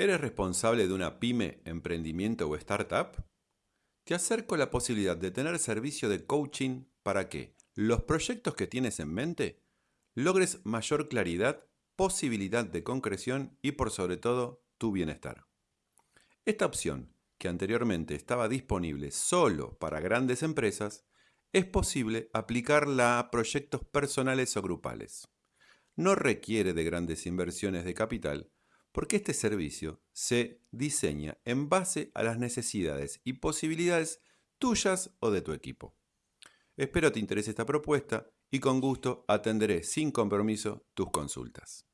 ¿Eres responsable de una pyme, emprendimiento o startup? Te acerco la posibilidad de tener servicio de coaching para que los proyectos que tienes en mente logres mayor claridad, posibilidad de concreción y por sobre todo tu bienestar. Esta opción, que anteriormente estaba disponible solo para grandes empresas, es posible aplicarla a proyectos personales o grupales. No requiere de grandes inversiones de capital, porque este servicio se diseña en base a las necesidades y posibilidades tuyas o de tu equipo. Espero te interese esta propuesta y con gusto atenderé sin compromiso tus consultas.